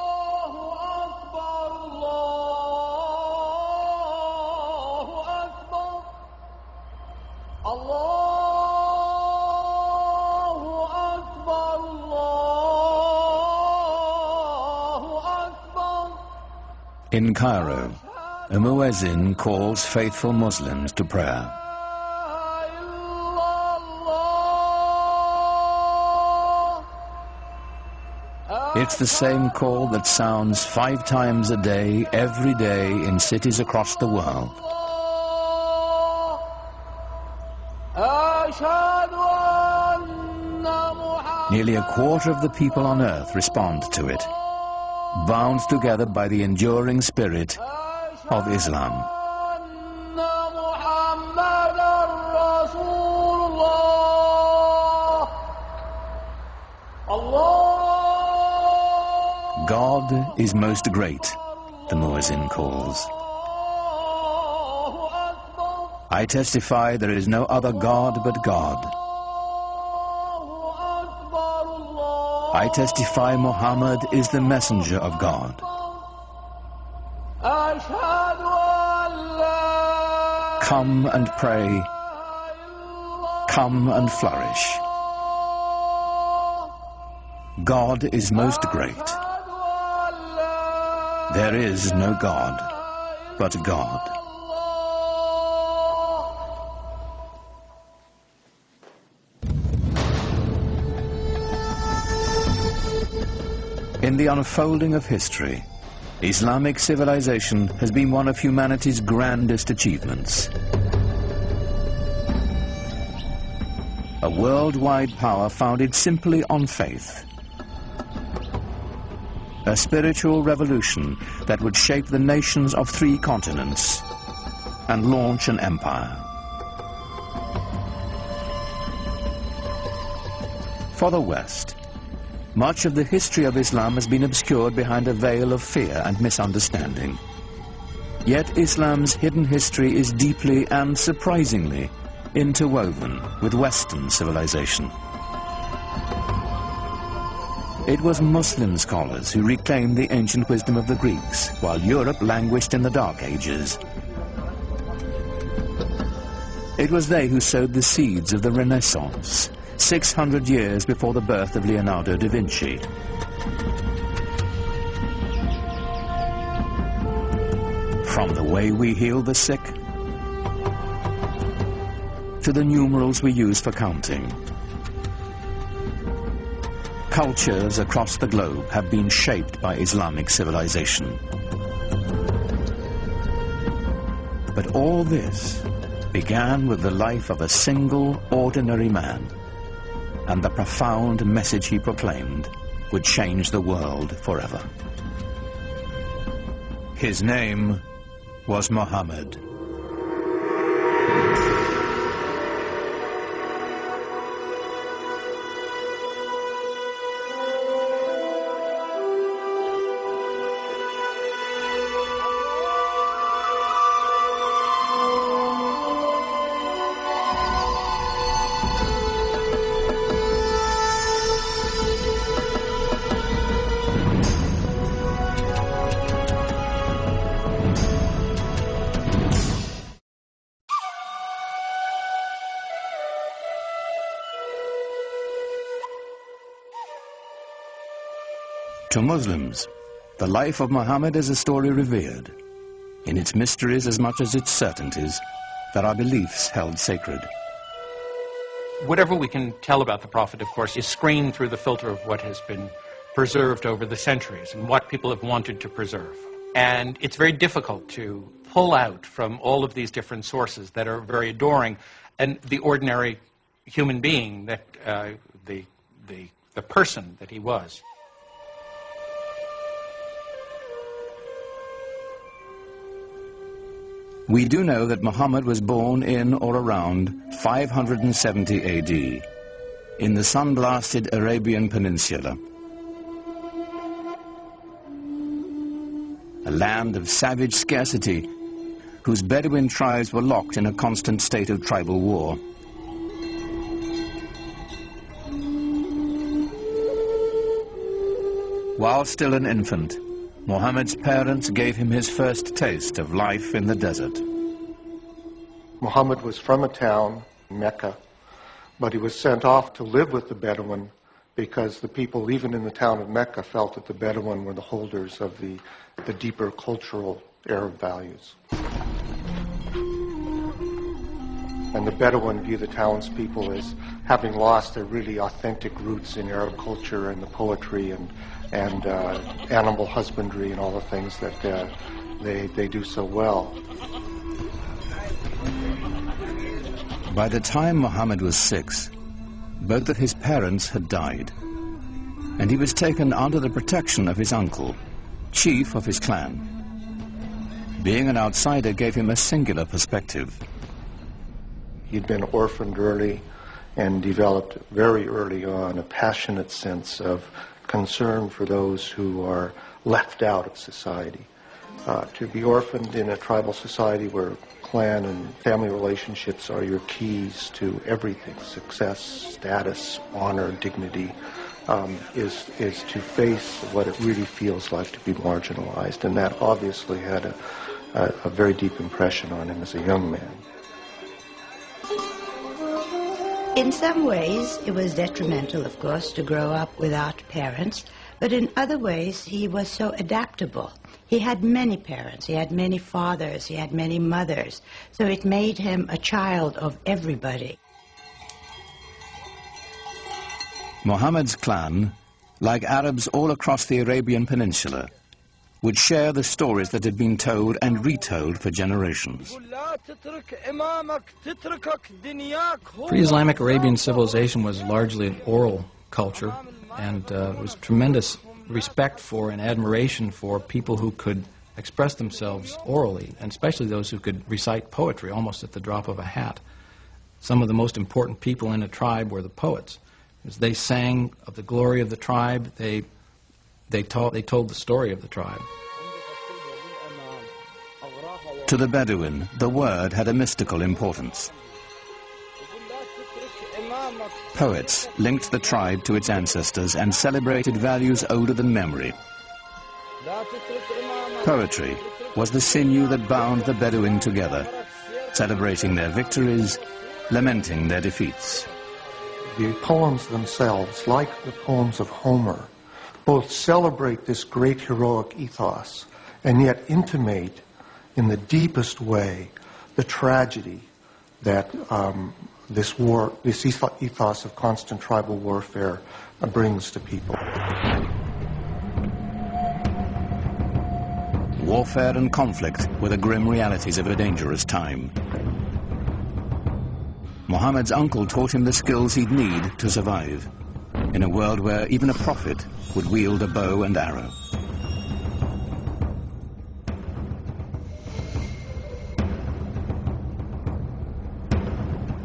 الله أكبر الله أكبر الله أكبر الله أكبر In Cairo, a muezzin calls faithful Muslims to prayer. It's the same call that sounds five times a day, every day, in cities across the world. Nearly a quarter of the people on earth respond to it, bound together by the enduring spirit of Islam. God is most great, the muezzin calls. I testify there is no other God but God. I testify Muhammad is the messenger of God. Come and pray. Come and flourish. God is most great. There is no God but God. In the unfolding of history, Islamic civilization has been one of humanity's grandest achievements. A worldwide power founded simply on faith. A spiritual revolution that would shape the nations of three continents and launch an empire. For the West, much of the history of Islam has been obscured behind a veil of fear and misunderstanding. Yet Islam's hidden history is deeply and surprisingly interwoven with Western civilization. It was Muslim scholars who reclaimed the ancient wisdom of the Greeks, while Europe languished in the Dark Ages. It was they who sowed the seeds of the Renaissance, 600 years before the birth of Leonardo da Vinci. From the way we heal the sick to the numerals we use for counting. Cultures across the globe have been shaped by Islamic civilization. But all this began with the life of a single, ordinary man and the profound message he proclaimed would change the world forever. His name was Muhammad. To Muslims, the life of Muhammad is a story revered, in its mysteries as much as its certainties, there are beliefs held sacred. Whatever we can tell about the Prophet, of course, is screened through the filter of what has been preserved over the centuries and what people have wanted to preserve. And it's very difficult to pull out from all of these different sources that are very adoring and the ordinary human being that uh, the, the, the person that he was. We do know that Muhammad was born in or around 570 AD in the sun-blasted Arabian Peninsula. A land of savage scarcity whose Bedouin tribes were locked in a constant state of tribal war. While still an infant, Muhammad's parents gave him his first taste of life in the desert. Muhammad was from a town, Mecca, but he was sent off to live with the Bedouin because the people, even in the town of Mecca, felt that the Bedouin were the holders of the, the deeper cultural Arab values. And the Bedouin view the townspeople as having lost their really authentic roots in Arab culture and the poetry and, and uh, animal husbandry and all the things that uh, they, they do so well. By the time Muhammad was six, both of his parents had died, and he was taken under the protection of his uncle, chief of his clan. Being an outsider gave him a singular perspective. He'd been orphaned early and developed very early on a passionate sense of concern for those who are left out of society. Uh, to be orphaned in a tribal society where clan and family relationships are your keys to everything success, status, honor, dignity um, is, is to face what it really feels like to be marginalized. And that obviously had a, a, a very deep impression on him as a young man. In some ways, it was detrimental, of course, to grow up without parents, but in other ways, he was so adaptable. He had many parents, he had many fathers, he had many mothers, so it made him a child of everybody. Muhammad's clan, like Arabs all across the Arabian Peninsula, would share the stories that had been told and retold for generations. Pre-Islamic Arabian civilization was largely an oral culture, and uh, was tremendous respect for and admiration for people who could express themselves orally, and especially those who could recite poetry almost at the drop of a hat. Some of the most important people in a tribe were the poets. As they sang of the glory of the tribe, they, they, taught, they told the story of the tribe. To the Bedouin, the word had a mystical importance. Poets linked the tribe to its ancestors and celebrated values older than memory. Poetry was the sinew that bound the Bedouin together, celebrating their victories, lamenting their defeats the poems themselves, like the poems of Homer, both celebrate this great heroic ethos and yet intimate in the deepest way the tragedy that um, this war, this ethos of constant tribal warfare uh, brings to people. Warfare and conflict were the grim realities of a dangerous time. Muhammad's uncle taught him the skills he'd need to survive in a world where even a prophet would wield a bow and arrow.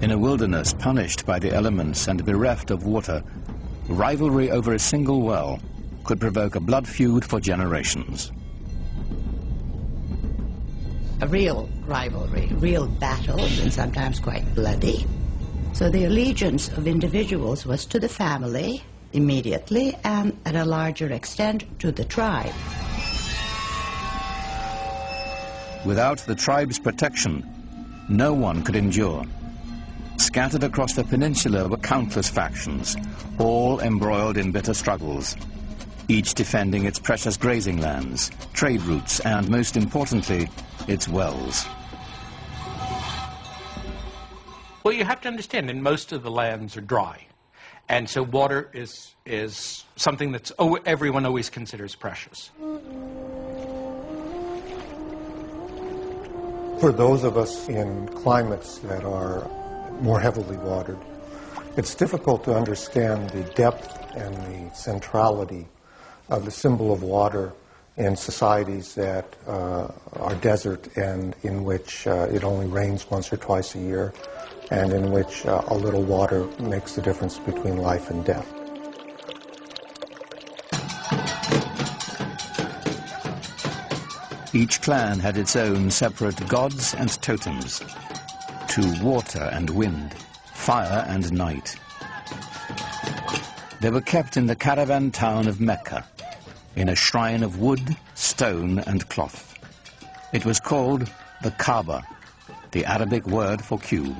In a wilderness punished by the elements and bereft of water, rivalry over a single well could provoke a blood feud for generations. A real rivalry, real battles, and sometimes quite bloody. So the allegiance of individuals was to the family immediately and at a larger extent to the tribe. Without the tribe's protection, no one could endure. Scattered across the peninsula were countless factions, all embroiled in bitter struggles, each defending its precious grazing lands, trade routes, and most importantly, its wells. Well, you have to understand, and most of the lands are dry. And so water is, is something that everyone always considers precious. For those of us in climates that are more heavily watered, it's difficult to understand the depth and the centrality of the symbol of water in societies that uh, are desert and in which uh, it only rains once or twice a year and in which uh, a little water makes the difference between life and death. Each clan had its own separate gods and totems to water and wind, fire and night. They were kept in the caravan town of Mecca, in a shrine of wood, stone, and cloth. It was called the Kaaba, the Arabic word for cube.